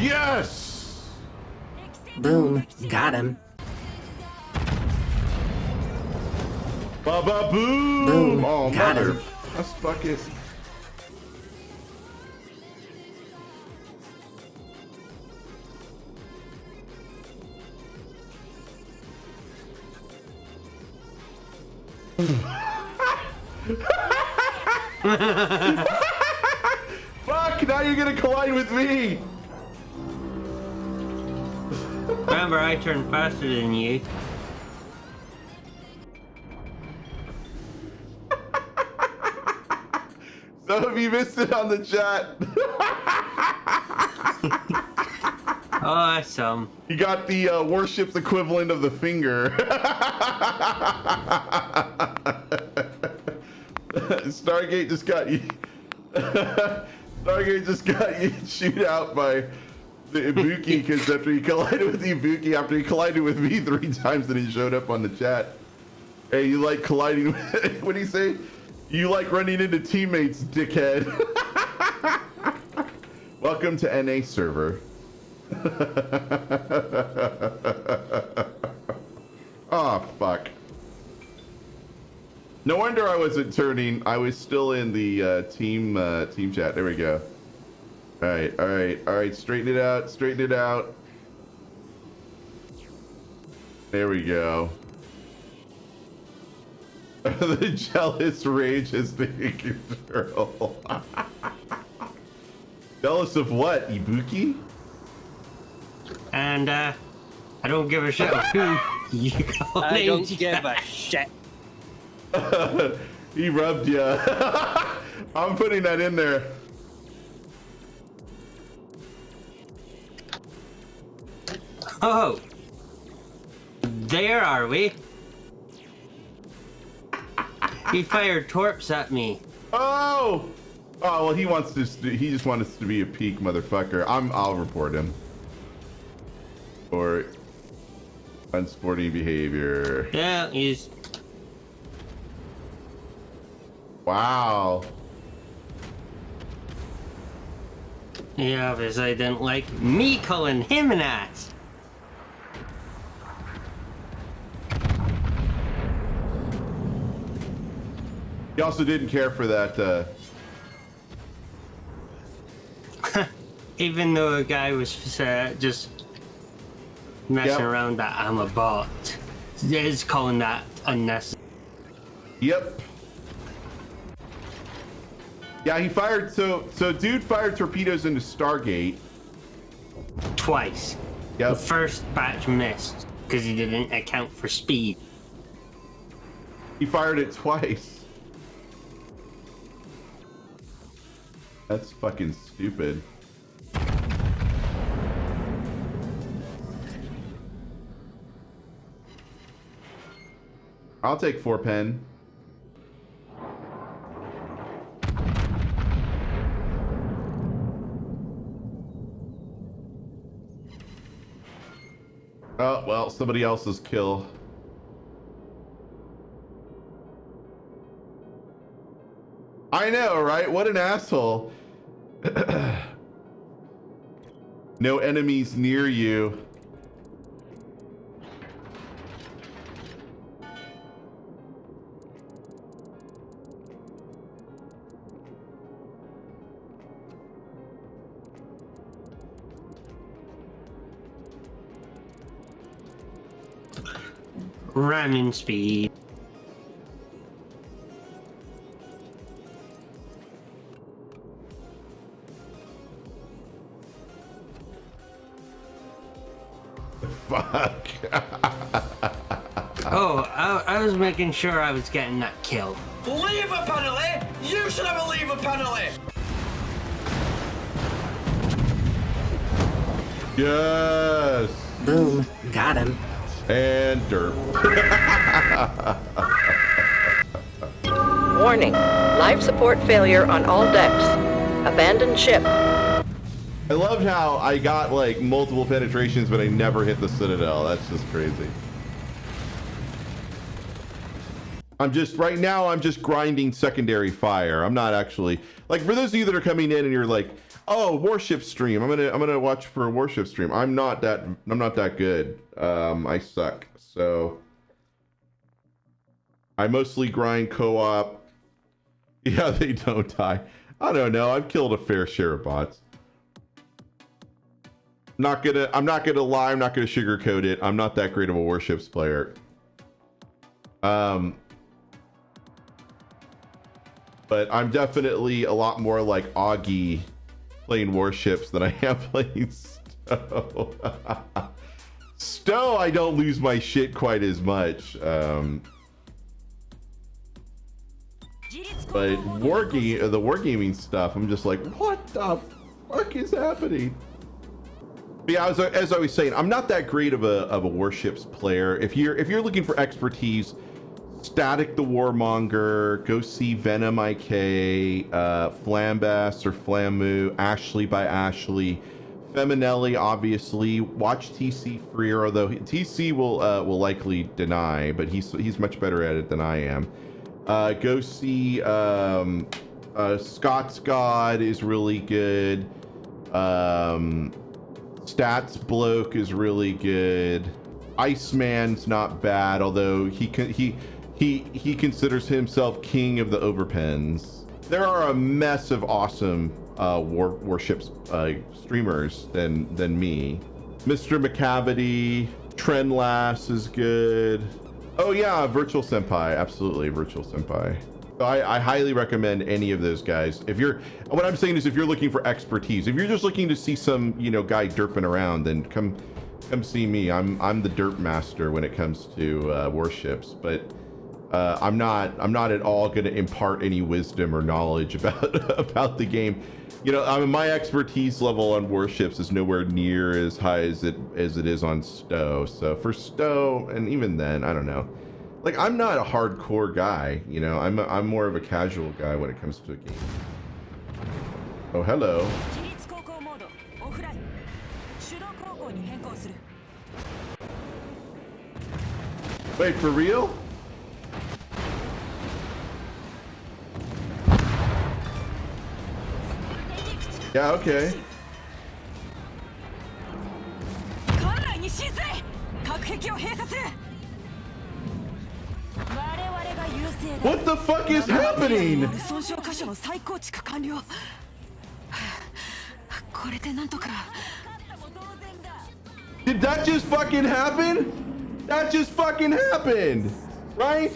Yes! Boom. Got him. Ba ba boom! Boom. Oh, Got mother. him. That's fucking. Fuck! Now you're gonna collide with me. Remember, I turn faster than you. Some of you missed it on the chat. Oh, that's some. You got the uh, warship's equivalent of the finger. Stargate just got you. Stargate just got you chewed out by the Ibuki because after he collided with Ibuki, after he collided with me three times, then he showed up on the chat. Hey, you like colliding? With, what do you say? You like running into teammates, dickhead. Welcome to NA server. oh fuck. No wonder I wasn't turning. I was still in the uh, team uh, team chat. There we go. All right, all right, all right. Straighten it out. Straighten it out. There we go. the jealous rage is the girl. jealous of what? Ibuki? And, uh, I don't give a shit who you call I don't names. give a shit. he rubbed you. I'm putting that in there. Oh, oh. There are we. He fired torps at me. Oh! Oh well, he wants to. He just wants to be a peak motherfucker. I'm. I'll report him. Or unsporting behavior. Yeah, he's Wow. he obviously didn't like me calling him an ass. He also didn't care for that. Uh, Even though a guy was uh, just messing Yep. around that I'm a bot. Is calling that unnecessary. Yep. Yeah, he fired. So, so dude fired torpedoes into Stargate. Twice. Yep. The first batch missed because he didn't account for speed. He fired it twice. That's fucking stupid. I'll take four pen. Oh, well, somebody else's kill. I know, right? What an asshole. no enemies near you. Ramming speed. Fuck. Oh, I, I was making sure I was getting that kill. Leave a penalty! You should have a leave a penalty! yes. Boom. Got him. And derp. Warning. Life support failure on all decks. Abandoned ship. I loved how I got like multiple penetrations, but I never hit the Citadel. That's just crazy. I'm just right now. I'm just grinding secondary fire. I'm not actually like for those of you that are coming in and you're like, oh, warship stream. I'm gonna I'm gonna watch for a warship stream. I'm not that I'm not that good. Um, I suck. So I mostly grind co-op. Yeah, they don't die. I don't know. I've killed a fair share of bots. Not gonna. I'm not gonna lie. I'm not gonna sugarcoat it. I'm not that great of a warships player. Um, but I'm definitely a lot more like Augie playing warships than I am playing Stowe. Stowe, I don't lose my shit quite as much. Um, but wargame, the wargaming stuff, I'm just like, what the fuck is happening? Yeah, as I, as I was saying, I'm not that great of a of a warships player. If you're if you're looking for expertise, Static the Warmonger, go see Venom IK, uh, or Flamu, Ashley by Ashley, Feminelli, obviously. Watch TC Freer, although TC will uh, will likely deny, but he's he's much better at it than I am. Uh, go see um, uh, Scott's God is really good. Um, Stats Bloke is really good. Iceman's not bad, although he can he he he considers himself king of the overpens. There are a mess of awesome uh, war warships uh, streamers than than me. Mr. McCavity, Trendlass is good. Oh yeah, Virtual Senpai, absolutely, Virtual Senpai. I, I highly recommend any of those guys. If you're, what I'm saying is, if you're looking for expertise, if you're just looking to see some, you know, guy derping around, then come, come see me. I'm, I'm the derp master when it comes to uh, warships. But uh, I'm not, I'm not at all going to impart any wisdom or knowledge about, about the game. You know, I mean, my expertise level on warships is nowhere near as high as it as it is on Stowe. So for Stowe, and even then, I don't know like I'm not a hardcore guy, you know. I'm a, I'm more of a casual guy when it comes to a game. Oh, hello. Wait, for real? Yeah, okay. What the fuck is happening? 損傷箇所の再構築完了これでなんとか Did that just fucking happen? That just fucking happened, right?